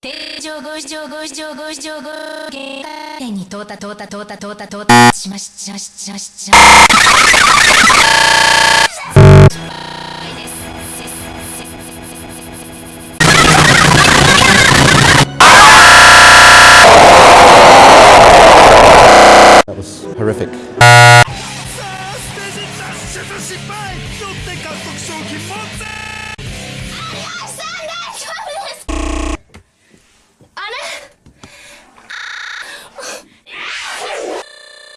天井五条ご条五条五限ご天に到達到達到達到達到達しましちゃしちゃしちゃ horrific. さあステージ出失敗